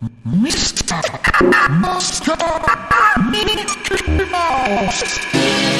Mr. Moscow Minute Mouse.